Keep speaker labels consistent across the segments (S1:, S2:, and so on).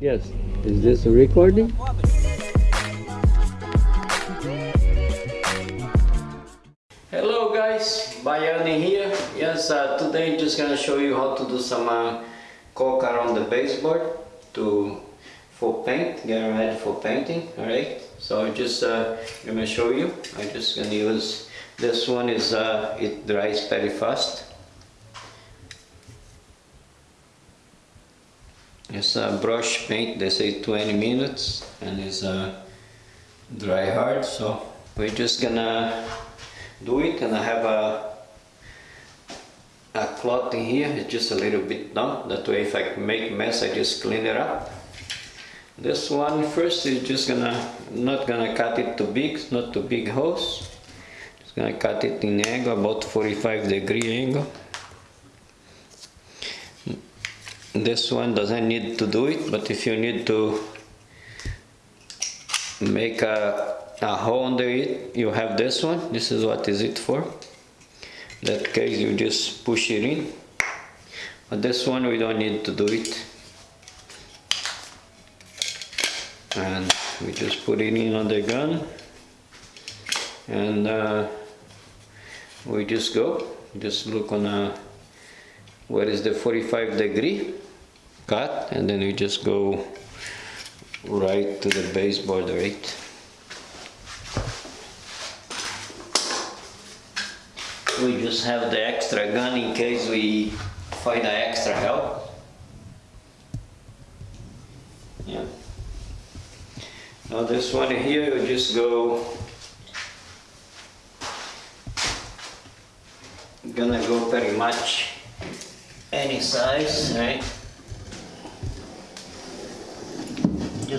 S1: Yes. Is this a recording? Hello guys, Bayani here. Yes, uh, today I'm just gonna show you how to do some uh, caulk around the baseboard to for paint, get ready for painting. Alright, so I'm just uh, gonna show you. I'm just gonna use this one is uh, it dries very fast. It's a brush paint, they say 20 minutes and it's uh, dry hard so we're just gonna do it and I have a a cloth in here, it's just a little bit damp, that way if I make mess I just clean it up. This one first is just gonna, not gonna cut it too big, not too big holes. Just gonna cut it in angle, about 45 degree angle. This one doesn't need to do it, but if you need to make a, a hole under it, you have this one. This is what is it for. that case you just push it in. But this one we don't need to do it. And we just put it in on the gun. And uh, we just go. Just look on a, where is the 45 degree cut and then we just go right to the baseboard right we just have the extra gun in case we find an extra help. Yeah. Now this one here you just go gonna go pretty much any size right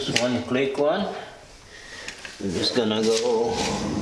S1: just one click one. I'm just gonna go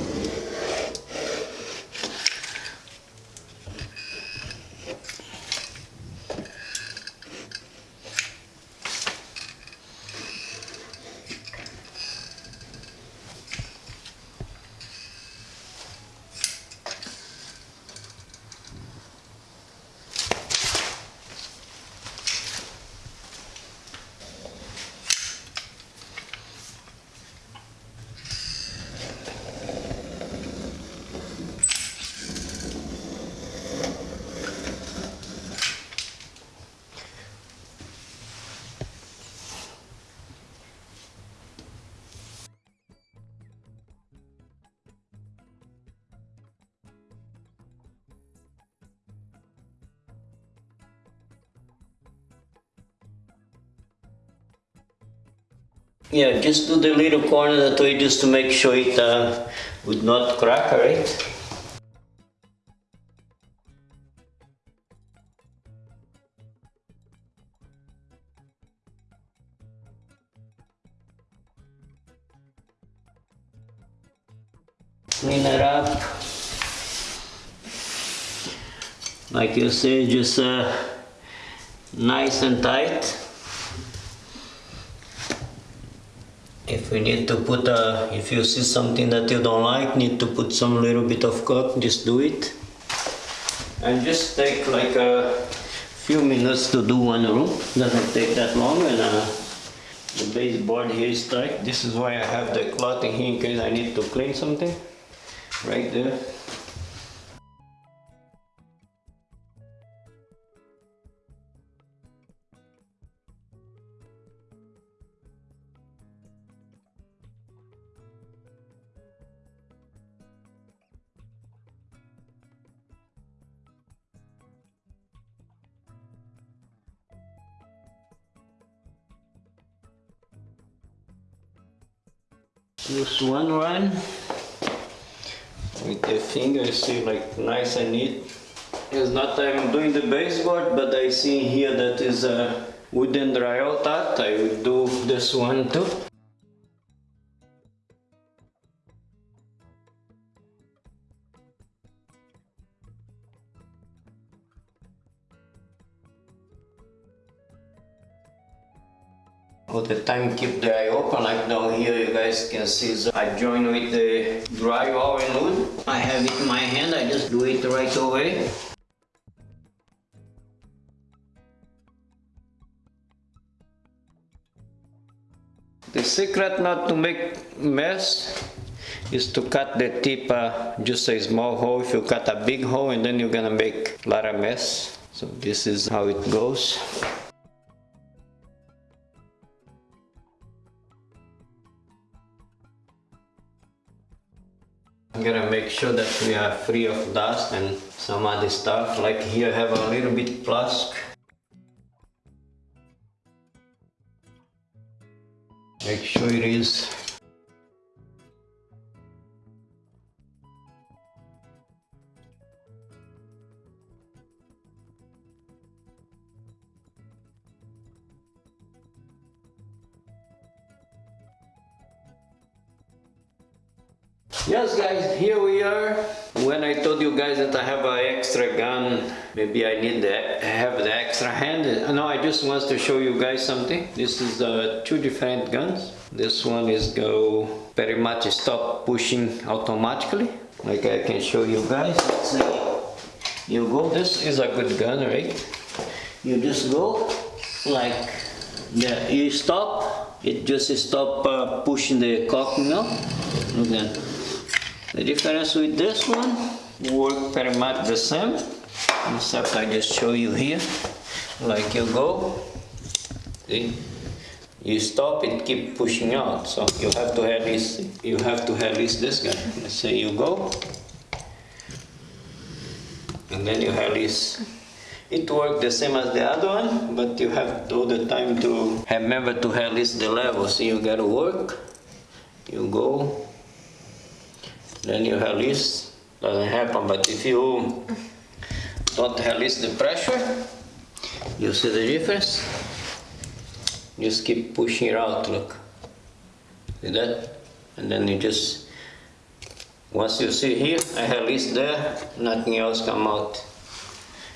S1: Yeah, just do the little corner that way just to make sure it uh, would not crack, alright? Clean it up. Like you say, just uh, nice and tight. If you need to put a if you see something that you don't like need to put some little bit of caulk just do it. And just take like a few minutes to do one room. Doesn't take that long and uh, the baseboard here is tight. This is why I have the cloth in here in case I need to clean something. Right there Just one run with the finger, see like nice and neat. It's not I'm doing the baseboard, but I see here that is a wooden drywall that I will do this one too. The time keep the eye open like down here you guys can see so I join with the dry and wood I have it in my hand I just do it right away The secret not to make mess is to cut the tip uh, just a small hole. If you cut a big hole and then you're gonna make a lot of mess. So this is how it goes. Make sure that we are free of dust and some other stuff. Like here have a little bit flask. Make sure it is Yes guys, here we are. When I told you guys that I have an extra gun, maybe I need to have the extra hand. No, I just want to show you guys something. This is uh, two different guns. This one is go very much stop pushing automatically. Like I can show you guys. Let's see. You go, this is a good gun, right? You just go like, yeah, you stop, it just stop uh, pushing the caulk now. Look at the difference with this one work very much the same except I just show you here. Like you go see? You stop it keep pushing out. So you have to release you have to release this guy. Let's say you go and then you release it works the same as the other one but you have all the time to remember to release the level. So you gotta work you go then you release, doesn't happen, but if you don't release the pressure, you see the difference? Just keep pushing it out, look. See that? And then you just, once you see here, I release there, nothing else come out.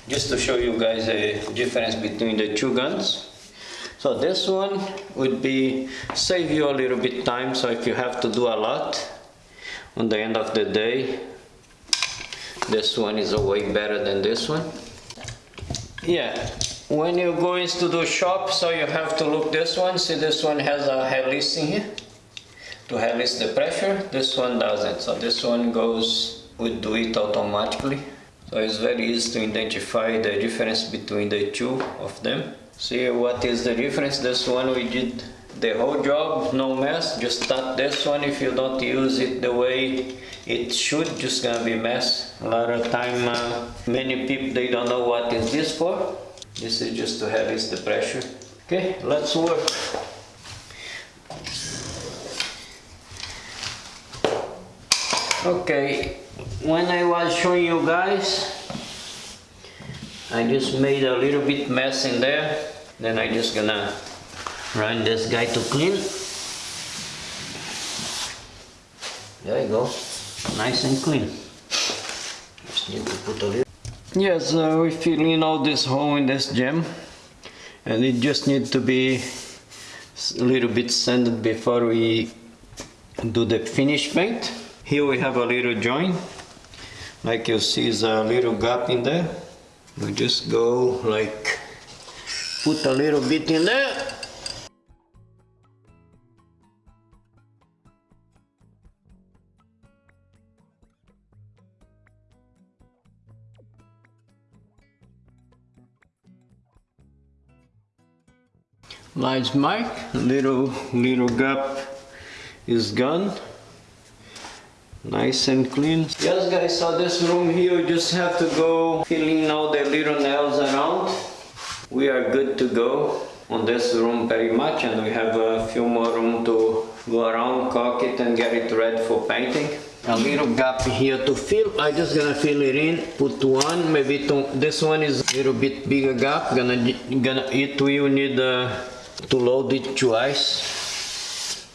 S1: Just to show you guys the difference between the two guns. So this one would be save you a little bit time, so if you have to do a lot, on the end of the day this one is way better than this one. Yeah when you go into the shop so you have to look this one. See this one has a release in here to release the pressure. This one doesn't. So this one goes would do it automatically. So it's very easy to identify the difference between the two of them. See what is the difference? This one we did the whole job, no mess, just start this one if you don't use it the way it should, just gonna be mess. A lot of time, uh, many people, they don't know what is this for. This is just to release the pressure. Okay, let's work. Okay, when I was showing you guys, I just made a little bit mess in there. Then I just gonna run this guy to clean. There you go. Nice and clean. Just need to put a little yes uh, we're filling all this hole in this gem and it just needs to be a little bit sanded before we do the finish paint. Here we have a little joint like you see is a little gap in there. We just go like put a little bit in there large mic, little little gap is gone. Nice and clean. Yes guys, so this room here you just have to go filling all the little nails around. We are good to go on this room very much and we have a few more room to go around, caulk it and get it ready for painting. A little gap here to fill. I just gonna fill it in, put one, maybe two. This one is a little bit bigger gap. Gonna, gonna it will need a to load it twice.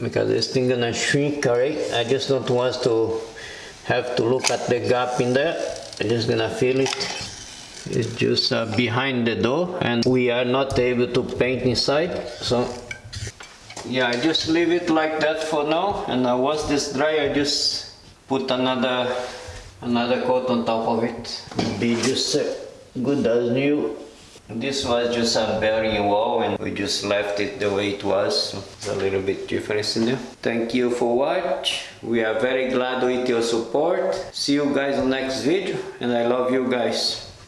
S1: Because this thing gonna shrink right I just don't want to have to look at the gap in there. I'm just gonna fill it. It's just uh, behind the door and we are not able to paint inside so yeah I just leave it like that for now. And uh, once this dry I just put another another coat on top of it. Be just uh, good as new This was just a bearing wall and we just left it the way it was. It's a little bit difference in there. Thank you for watch. We are very glad with your support. See you guys on next video and I love you guys.